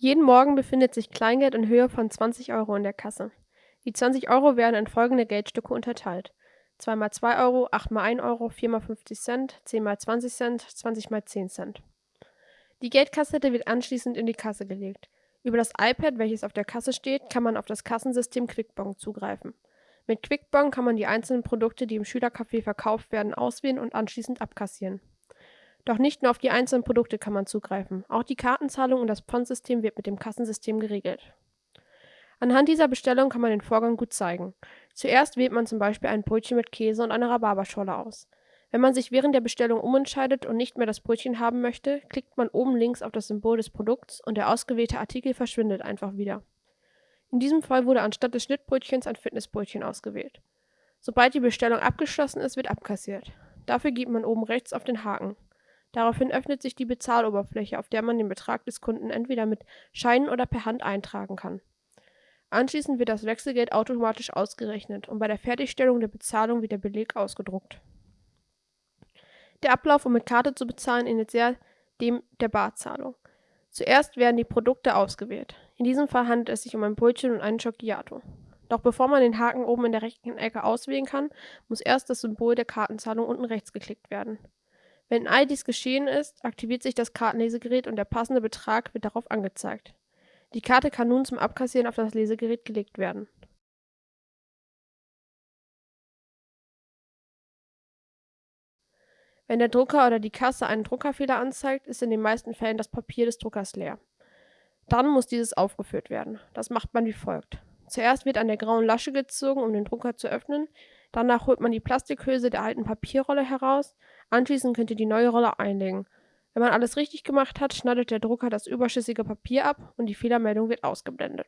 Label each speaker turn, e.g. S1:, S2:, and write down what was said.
S1: Jeden Morgen befindet sich Kleingeld in Höhe von 20 Euro in der Kasse. Die 20 Euro werden in folgende Geldstücke unterteilt: 2 mal 2 Euro, 8 mal 1 Euro, 4 mal 50 Cent, 10 mal 20 Cent, 20 mal 10 Cent. Die Geldkassette wird anschließend in die Kasse gelegt. Über das iPad, welches auf der Kasse steht, kann man auf das Kassensystem Quickbon zugreifen. Mit Quickbon kann man die einzelnen Produkte, die im Schülercafé verkauft werden, auswählen und anschließend abkassieren. Doch nicht nur auf die einzelnen Produkte kann man zugreifen, auch die Kartenzahlung und das Pfand-System wird mit dem Kassensystem geregelt. Anhand dieser Bestellung kann man den Vorgang gut zeigen. Zuerst wählt man zum Beispiel ein Brötchen mit Käse und eine Rhabarberscholle aus. Wenn man sich während der Bestellung umentscheidet und nicht mehr das Brötchen haben möchte, klickt man oben links auf das Symbol des Produkts und der ausgewählte Artikel verschwindet einfach wieder. In diesem Fall wurde anstatt des Schnittbrötchens ein Fitnessbrötchen ausgewählt. Sobald die Bestellung abgeschlossen ist, wird abkassiert. Dafür gibt man oben rechts auf den Haken. Daraufhin öffnet sich die Bezahloberfläche, auf der man den Betrag des Kunden entweder mit Scheinen oder per Hand eintragen kann. Anschließend wird das Wechselgeld automatisch ausgerechnet und bei der Fertigstellung der Bezahlung wird der Beleg ausgedruckt. Der Ablauf, um mit Karte zu bezahlen, ähnelt sehr dem der Barzahlung. Zuerst werden die Produkte ausgewählt. In diesem Fall handelt es sich um ein Brötchen und einen Schocciato. Doch bevor man den Haken oben in der rechten Ecke auswählen kann, muss erst das Symbol der Kartenzahlung unten rechts geklickt werden. Wenn all dies geschehen ist, aktiviert sich das Kartenlesegerät und der passende Betrag wird darauf angezeigt. Die Karte kann nun zum Abkassieren auf das Lesegerät gelegt werden. Wenn der Drucker oder die Kasse einen Druckerfehler anzeigt, ist in den meisten Fällen das Papier des Druckers leer. Dann muss dieses aufgeführt werden. Das macht man wie folgt. Zuerst wird an der grauen Lasche gezogen, um den Drucker zu öffnen. Danach holt man die Plastikhülse der alten Papierrolle heraus. Anschließend könnt ihr die neue Rolle einlegen. Wenn man alles richtig gemacht hat, schneidet der Drucker das überschüssige Papier ab und die Fehlermeldung wird ausgeblendet.